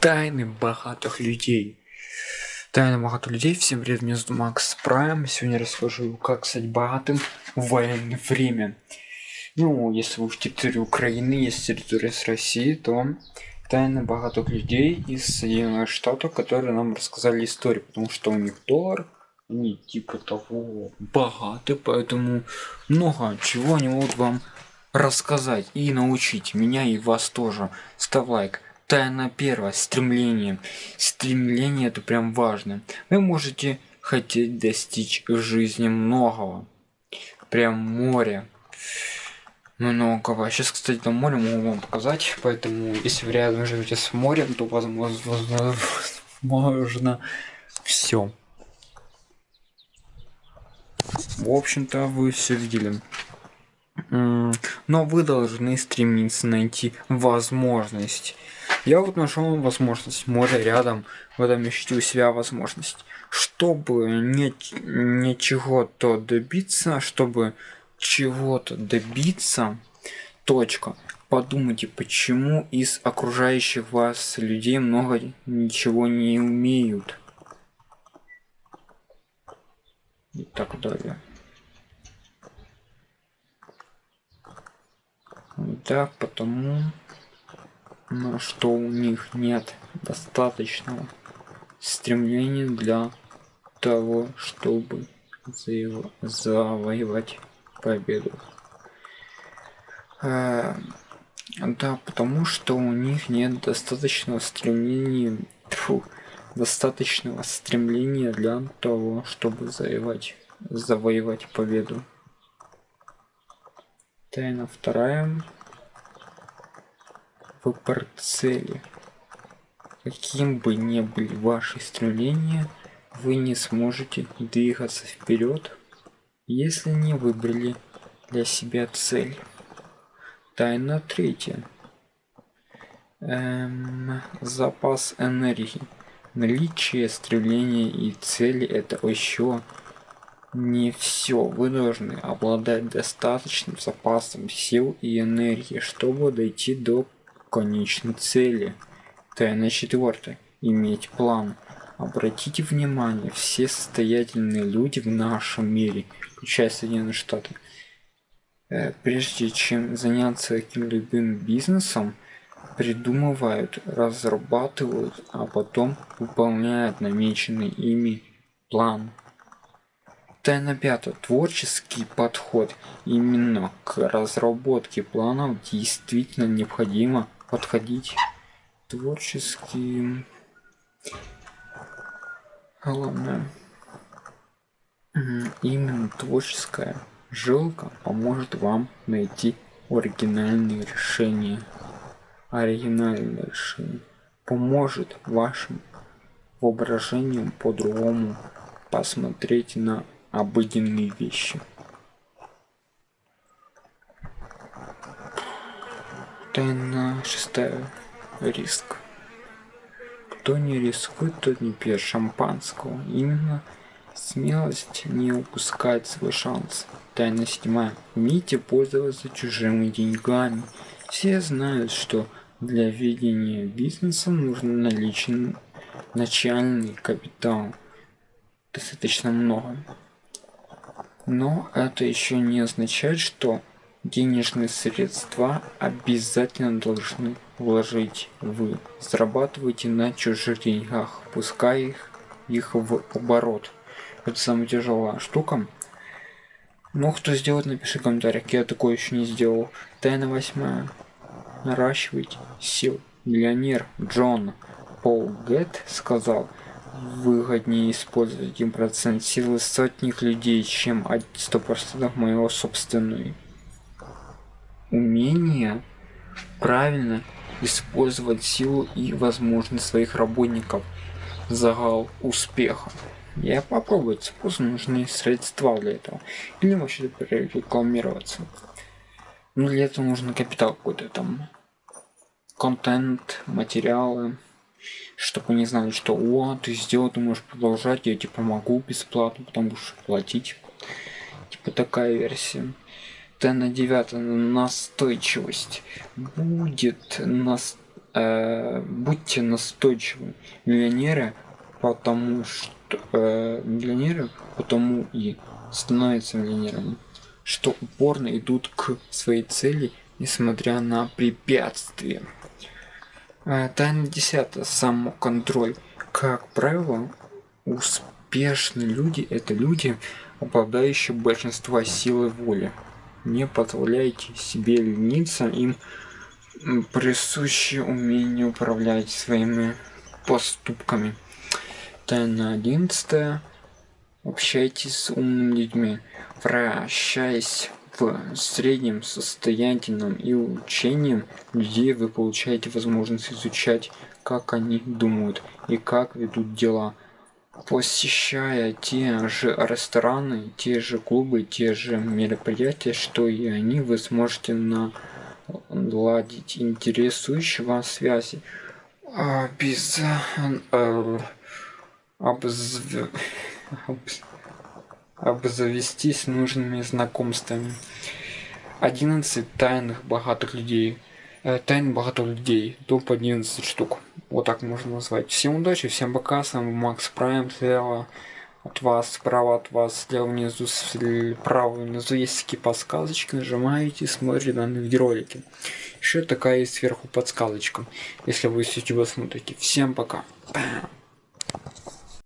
Тайны богатых людей. Тайны богатых людей. Всем привет, меня зовут Макс Прайм. Сегодня расскажу, как стать богатым в военное время. Ну, если вы в территории Украины, есть территория с России, то тайны богатых людей из Соединенных Штатов, которые нам рассказали историю, потому что у них доллар, они типа того богаты, поэтому много чего они могут вам рассказать и научить меня и вас тоже. Ставь лайк. Тайна первая. Стремление. Стремление это прям важно. Вы можете хотеть достичь в жизни многого. Прям море. Многого. Сейчас, кстати, там море могу вам показать. Поэтому, если вы рядом живете с морем, то возможно, возможно все. В общем-то, вы все видели но вы должны стремиться найти возможность я вот нашел возможность море рядом в этом ищите у себя возможность. Чтобы не, не чего-то добиться чтобы чего-то добиться точка. Подумайте почему из окружающих вас людей много ничего не умеют. И так далее. Да, потому что у них нет достаточного стремления для того, чтобы завоевать победу. Э, да, потому что у них нет достаточного стремления, фу, достаточного стремления для того, чтобы завоевать, завоевать победу. Тайна вторая. Выбор цели. Каким бы ни были ваши стремления, вы не сможете двигаться вперед, если не выбрали для себя цель. Тайна третья. Эм, запас энергии. Наличие стремления и цели это еще не все. Вы должны обладать достаточным запасом сил и энергии, чтобы дойти до конечной цели. Тайна четвертая. Иметь план. Обратите внимание, все состоятельные люди в нашем мире, включая Соединенные Штаты, э, прежде чем заняться каким-либо бизнесом, придумывают, разрабатывают, а потом выполняют намеченный ими план. Тайна пятая. Творческий подход. Именно к разработке планов действительно необходимо подходить творчески. Главное, именно творческая жилка поможет вам найти оригинальные решения. Оригинальное решение поможет вашим воображением по-другому посмотреть на обыденные вещи. Шестая. Риск. Кто не рискует, тот не пьет шампанского. Именно смелость не упускает свой шанс. Тайна седьмая. Умейте пользоваться чужими деньгами. Все знают, что для ведения бизнеса нужен наличный начальный капитал. Достаточно много. Но это еще не означает, что денежные средства обязательно должны вложить вы. Зарабатывайте на чужих деньгах, пускай их, их в оборот. Это самая тяжелая штука. Ну, кто сделает, напиши в комментариях. Я такое еще не сделал. Тайна восьмая. Наращивать сил. Миллионер Джон Пол Гетт сказал, выгоднее использовать 1% силы сотних людей, чем 100% моего собственной. Умение правильно использовать силу и возможность своих работников. Загал успеха. Я попробую, просто нужны средства для этого. Или вообще рекламироваться. Ну для этого нужно капитал какой-то там. Контент, материалы чтобы они знали, что о, ты сделал, ты можешь продолжать, я тебе помогу бесплатно, потому что платить. Типа такая версия. Т на 9 настойчивость будет нас э, будьте настойчивы. Миллионеры, потому что э, миллионеры потому и становятся миллионерами, что упорно идут к своей цели, несмотря на препятствия. Э, тайна десятая. Самоконтроль. Как правило, успешные люди – это люди, обладающие большинства силы воли. Не позволяйте себе лениться, им присуще умение управлять своими поступками. Тайна одиннадцатая. Общайтесь с умными людьми, вращаясь в среднем состоятельном и учением людей вы получаете возможность изучать, как они думают и как ведут дела. Посещая те же рестораны, те же клубы, те же мероприятия, что и они, вы сможете наладить интересующие вас связи. Обез... Э, обзв обзавестись нужными знакомствами. 11 тайных богатых людей. Э, тайн богатых людей. Топ 11 штук. Вот так можно назвать. Всем удачи, всем пока. С вами Макс Прайм. Слева от вас, справа от вас, слева внизу, справа внизу есть такие подсказочки. Нажимаете, смотрите данные видеоролики. Еще такая есть сверху подсказочка, если вы с YouTube смотрите. Всем пока. Бам.